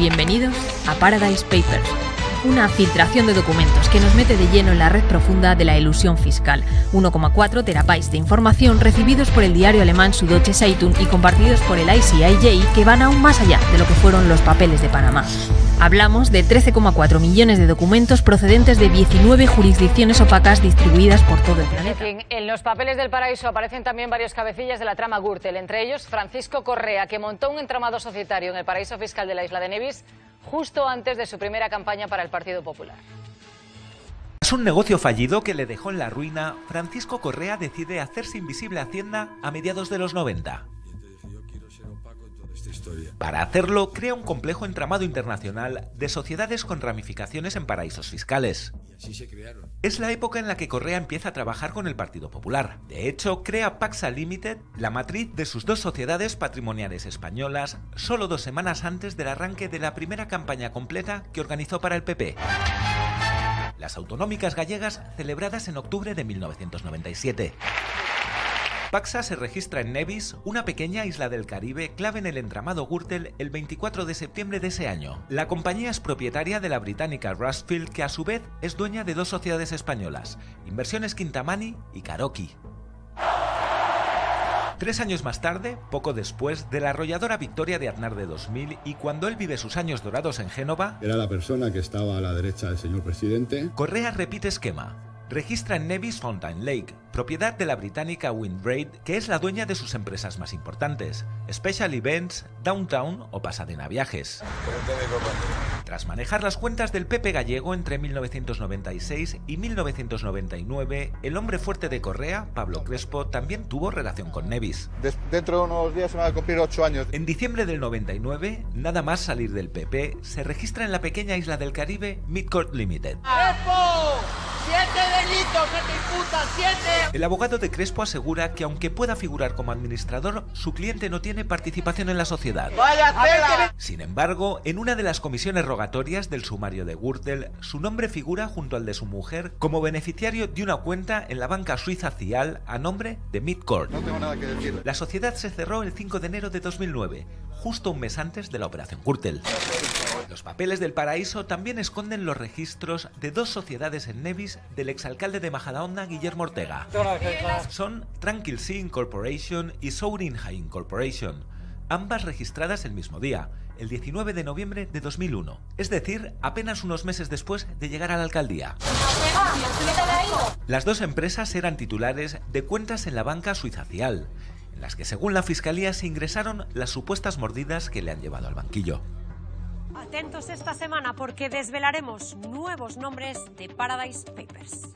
Bienvenidos a Paradise Papers, una filtración de documentos que nos mete de lleno en la red profunda de la ilusión fiscal. 1,4 terabytes de información recibidos por el diario alemán Süddeutsche Zeitung y compartidos por el ICIJ que van aún más allá de lo que fueron los papeles de Panamá. Hablamos de 13,4 millones de documentos procedentes de 19 jurisdicciones opacas distribuidas por todo el planeta. En los papeles del paraíso aparecen también varios cabecillas de la trama Gürtel, entre ellos Francisco Correa, que montó un entramado societario en el paraíso fiscal de la isla de Nevis justo antes de su primera campaña para el Partido Popular. Tras un negocio fallido que le dejó en la ruina, Francisco Correa decide hacerse invisible a Hacienda a mediados de los 90. Para hacerlo, crea un complejo entramado internacional de sociedades con ramificaciones en paraísos fiscales. Es la época en la que Correa empieza a trabajar con el Partido Popular. De hecho, crea Paxa Limited, la matriz de sus dos sociedades patrimoniales españolas, solo dos semanas antes del arranque de la primera campaña completa que organizó para el PP. Las autonómicas gallegas celebradas en octubre de 1997. Paxa se registra en Nevis, una pequeña isla del Caribe clave en el entramado Gürtel el 24 de septiembre de ese año. La compañía es propietaria de la británica Rustfield que a su vez es dueña de dos sociedades españolas, Inversiones Quintamani y Karoki. Tres años más tarde, poco después de la arrolladora victoria de Aznar de 2000 y cuando él vive sus años dorados en Génova, era la persona que estaba a la derecha del señor presidente. Correa repite esquema registra en Nevis Fountain Lake, propiedad de la británica Windraid, que es la dueña de sus empresas más importantes, Special Events, Downtown o Pasadena Viajes. Tras manejar las cuentas del Pepe gallego entre 1996 y 1999, el hombre fuerte de Correa, Pablo Crespo, también tuvo relación con Nevis. Dentro de unos días se van a cumplir ocho años. En diciembre del 99, nada más salir del PP, se registra en la pequeña isla del Caribe Midcourt Limited. ¡Siete delitos se te imputan! ¡Siete! El abogado de Crespo asegura que aunque pueda figurar como administrador, su cliente no tiene participación en la sociedad. ¡Vaya tela! Sin embargo, en una de las comisiones rogatorias del sumario de Gürtel, su nombre figura junto al de su mujer como beneficiario de una cuenta en la banca suiza Cial a nombre de Midcourt. No tengo nada que decir. La sociedad se cerró el 5 de enero de 2009, justo un mes antes de la operación Gürtel. Los papeles del paraíso también esconden los registros de dos sociedades en Nevis del exalcalde de Majadahonda, Guillermo Ortega. Son Tranquil Sea Incorporation y Sourinha Incorporation, ambas registradas el mismo día, el 19 de noviembre de 2001, es decir, apenas unos meses después de llegar a la alcaldía. Las dos empresas eran titulares de cuentas en la banca suiza Cial, en las que según la fiscalía se ingresaron las supuestas mordidas que le han llevado al banquillo. Atentos esta semana porque desvelaremos nuevos nombres de Paradise Papers.